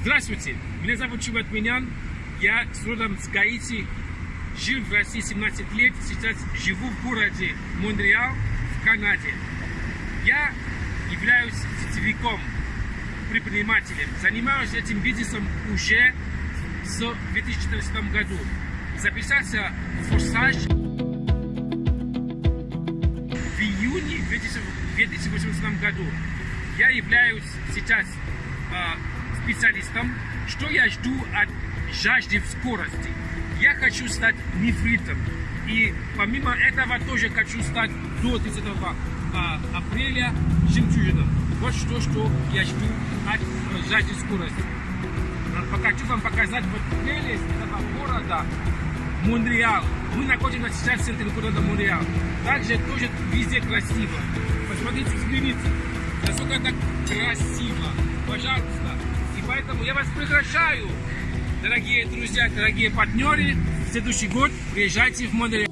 Здравствуйте, меня зовут Чуват Минян, я с родом с Гаити, жил в России 17 лет, сейчас живу в городе Монреал в Канаде. Я являюсь сетевиком, предпринимателем, занимаюсь этим бизнесом уже с 2014 году. Записался в «Форсаж» в июне 2018 году. Я являюсь сейчас э, специалистом. Что я жду от жажды в скорости? Я хочу стать нефритом. И помимо этого тоже хочу стать до 30 э, апреля жемчужином. Вот что, что я жду от жажды скорости. Хочу вам показать вот прелесть этого города Монреал. Мы находимся сейчас в центре города Монреал. Также тоже везде красиво. Посмотрите, взгляните, насколько это красиво. Пожалуйста. Поэтому я вас приглашаю, дорогие друзья, дорогие партнеры, в следующий год приезжайте в Монреал.